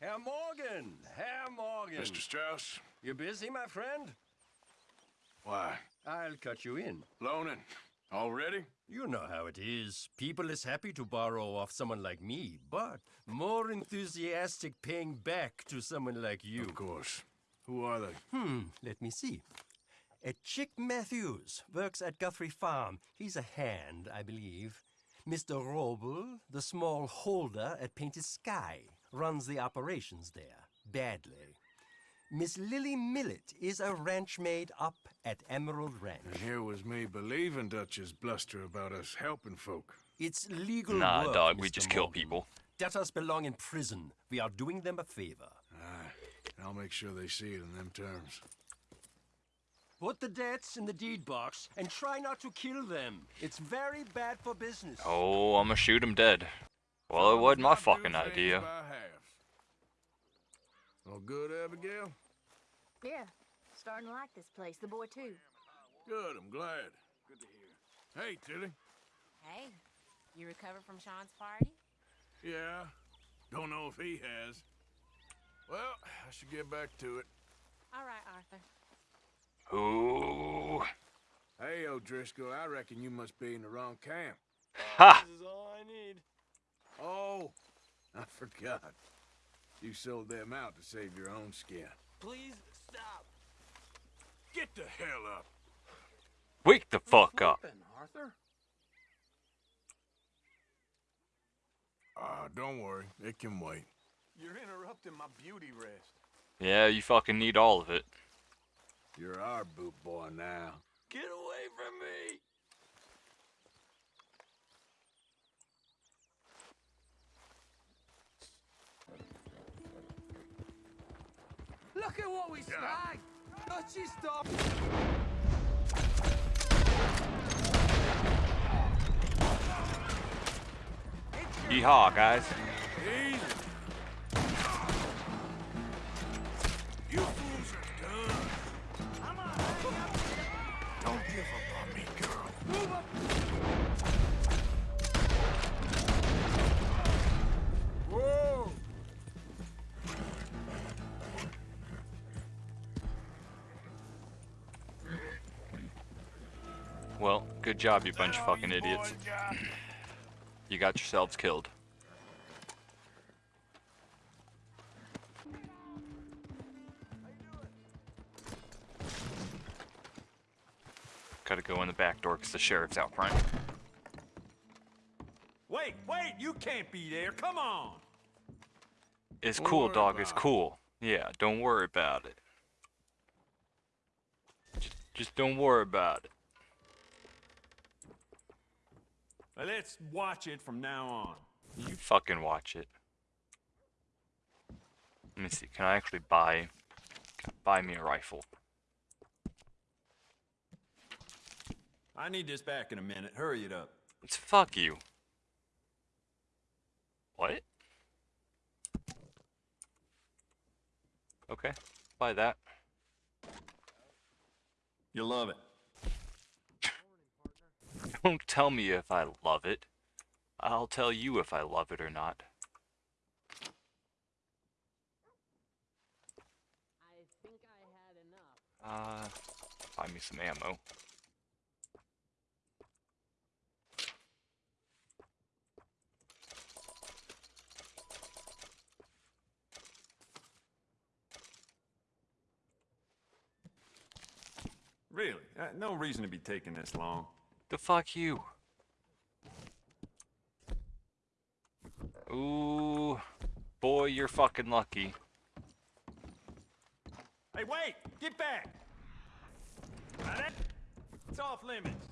Herr Morgan! Herr Morgan! Mr. Strauss? You busy, my friend? Why? I'll cut you in. Loaning? Already? You know how it is. People is happy to borrow off someone like me, but more enthusiastic paying back to someone like you. Of course. Who are they? Hmm, let me see. A Chick Matthews works at Guthrie Farm. He's a hand, I believe. Mr. Wróbel, the small holder at Painted Sky, runs the operations there, badly. Miss Lily Millet is a ranch maid up at Emerald Ranch. And here was me believing Dutch's bluster about us helping folk. It's legal Nah, work, dog, we Mr. just kill Morgan. people. Debtors belong in prison. We are doing them a favor. Aye. And I'll make sure they see it in them terms. Put the debts in the deed box and try not to kill them. It's very bad for business. Oh, I'm gonna shoot him dead. Well, it wasn't my fucking things idea. By halves. All good, Abigail? Yeah, starting to like this place. The boy too. Good, I'm glad. Good to hear. Hey, Tilly. Hey, you recovered from Sean's party? Yeah. Don't know if he has. Well, I should get back to it. All right, Arthur. Ooh. Hey, O'Driscoll, I reckon you must be in the wrong camp. Ha! This is all I need. Oh, I forgot. You sold them out to save your own skin. Please stop. Get the hell up. Wake the fuck up. Arthur? Ah, don't worry. It can wait. You're interrupting my beauty rest. Yeah, you fucking need all of it. You're our boot boy now. Get away from me! At what we snagged! Let's just stop. Yeehaw, guys. Well, good job, you bunch of fucking idiots. You got yourselves killed. Gotta go in the back door because the sheriff's out front. Wait, wait, you can't be there. Come on. It's Don't cool, dog. It's cool. Yeah, don't worry about it. Just, just don't worry about it. Now, Let's watch it from now on. You fucking watch it. Let me see. Can I actually buy? Can I buy me a rifle? I need this back in a minute. Hurry it up. It's fuck you. What? Okay, buy that. You love it. Don't tell me if I love it. I'll tell you if I love it or not. I think I had enough. Uh, buy me some ammo. Really? Uh, no reason to be taking this long. The fuck you. Ooh, boy, you're fucking lucky. Hey, wait! Get back! That- It's off limits.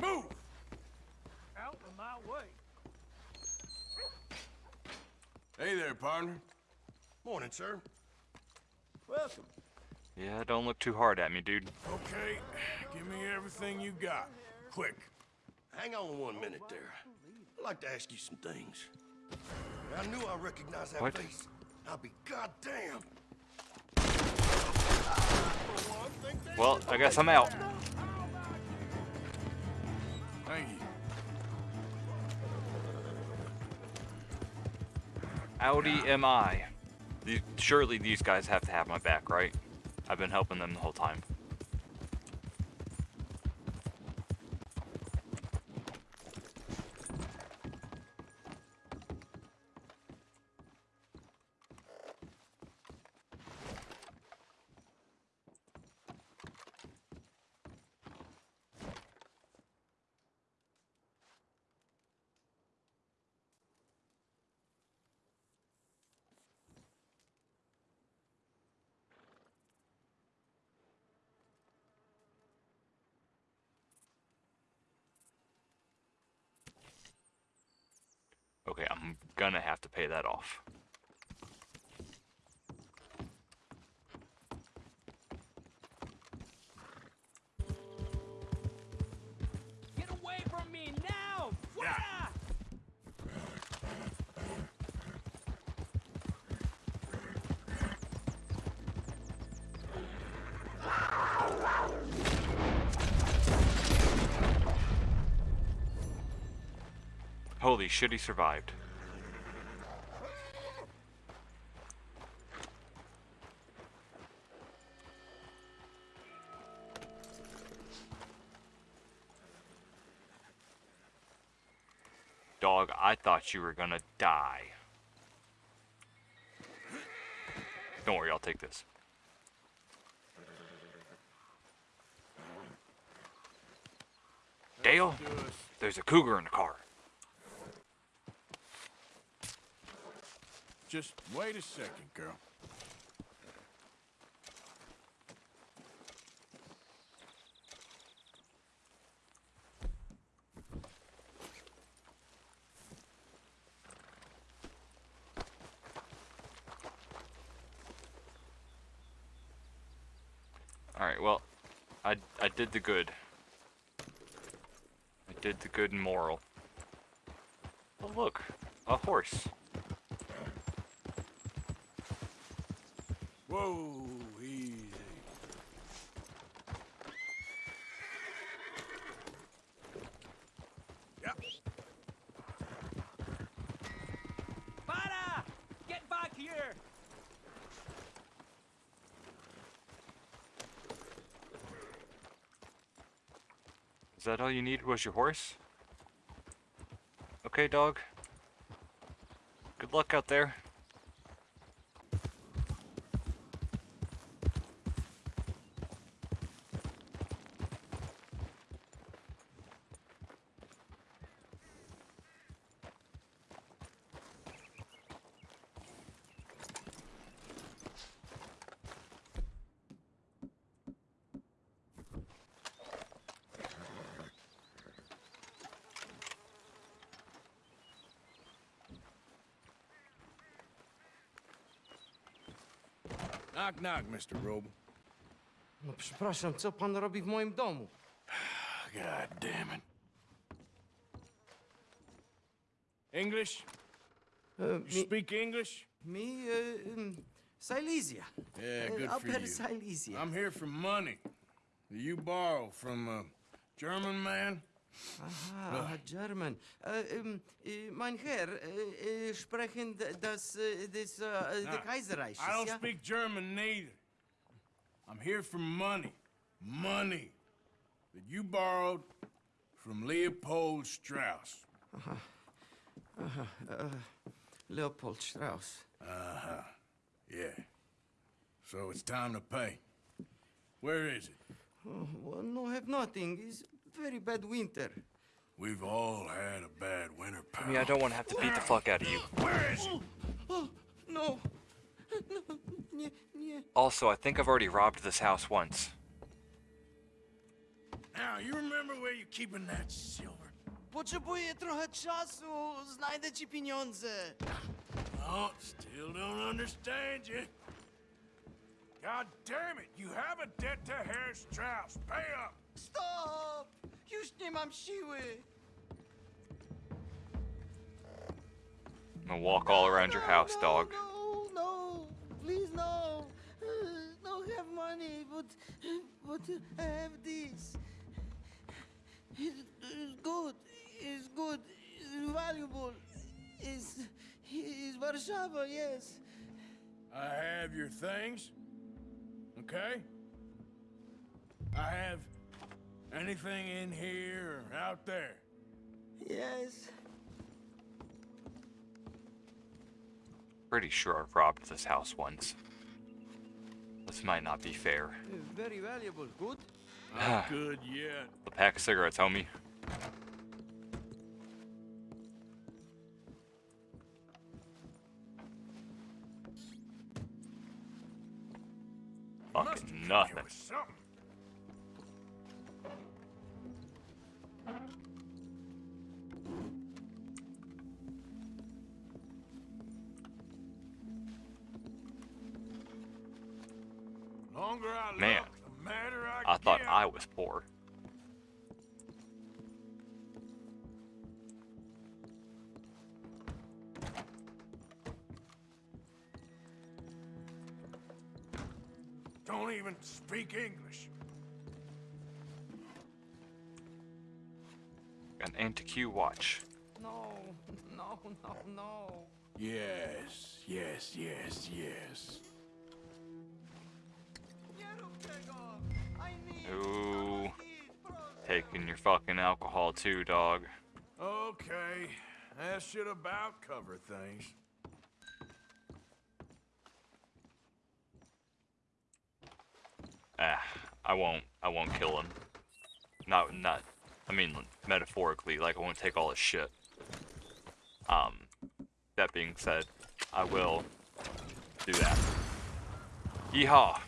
Move! Out of my way. Hey there, partner. Morning, sir. Welcome. Yeah, don't look too hard at me, dude. Okay, give me everything you got. Quick. Hang on one minute there. I'd like to ask you some things. I knew I recognized that What? face. I'll be goddamn. Well, I guess I'm out. Thank you. Audi am I. The- Surely these guys have to have my back, right? I've been helping them the whole time. Okay, I'm gonna have to pay that off. Holy shit, he survived. Dog, I thought you were gonna die. Don't worry, I'll take this. Dale, there's a cougar in the car. Just wait a second, girl. Alright, well, I, I did the good. I did the good and moral. Oh, look, a horse. Whoa, easy. Yep. Para! Get back here! Is that all you needed was your horse? Okay, dog. Good luck out there. Knock, knock, Mr. Wróbel. No przepraszam, co pan robi w moim domu? God damn it. English? E, You mi, speak English? Me, e, em, Silesia. Yeah, good for you. Silesia. I'm here for money that you borrow from a German man. Aha, German. Äh, äh, mein Herr, äh, sprechen das, äh, Nah, des I don't ja? speak German neither. I'm here for money. Money that you borrowed from Leopold Strauss. Leopold Strauss. Uh-huh. Yeah. So it's time to pay. Where is it? Oh, well, no, have nothing. It's very bad winter. We've all had a bad winter, pal. I mean, I don't want to have to beat the fuck out of you. Where is he? Oh, oh, no. No, nie, nie. Also, I think I've already robbed this house once. Now, you remember where you're keeping that silver? Potrzebuję trochę czasu. Znajdę ci pieniądze. Oh, still don't understand you. God damn it! You have a debt to Herr Strauss. Pay up! Stop! już nie mam siły. I'm gonna walk all around your house, dog. No, no, please no. Uh, Don't have money, but but I have this. It's good. It's good. It's valuable. It's it's Warsaw, yes. I have your things. Okay. I have anything in here or out there. Yes. Pretty sure I've robbed this house once. This might not be fair. Very valuable. Good. Not good yet. A pack of cigarettes, homie. Must have Fucking come here nothing. I Man, look, the madder I, I thought. I was poor. don't even speak English. An anti-Q watch. No, no, no, no. Yes, yes, yes, yes. Ooh. Taking your fucking alcohol too, dog. Okay, that should about cover things. Ah, I won't. I won't kill him. Not, not. I mean, metaphorically, like I won't take all his shit. Um, that being said, I will do that. Yeehaw!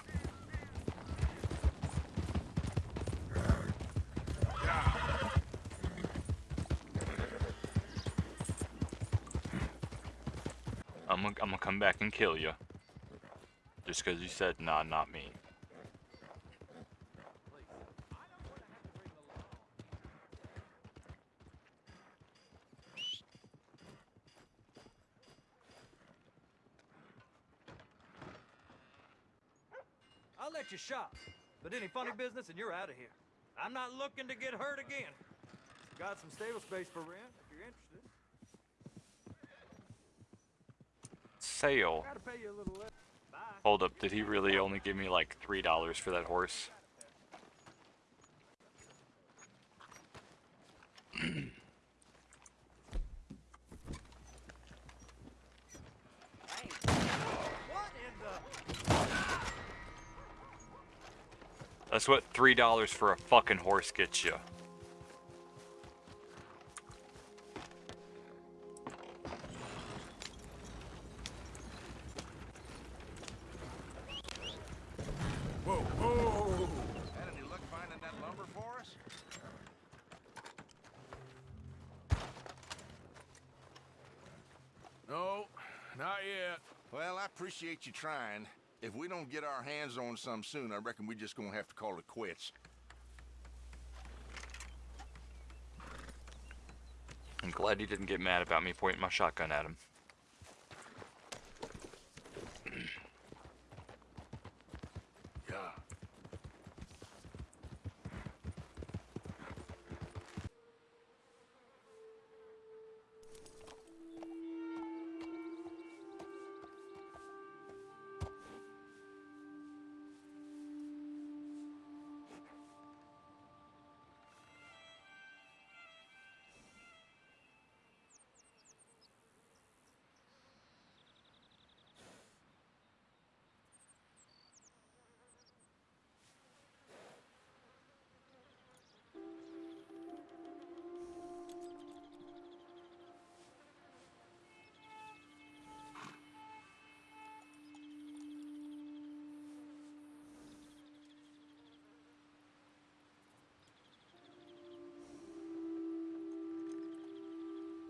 I'm gonna, I'm gonna come back and kill you. Just because you said, nah, not me. I'll let you shop, but any funny business and you're out of here. I'm not looking to get hurt again. Got some stable space for rent if you're interested. Sale. Gotta pay you a little less. Bye. Hold up, did he really only give me like three dollars for that horse? What in the... That's what three dollars for a fucking horse gets you. Appreciate you trying. If we don't get our hands on some soon, I reckon we're just gonna have to call it quits. I'm glad he didn't get mad about me pointing my shotgun at him.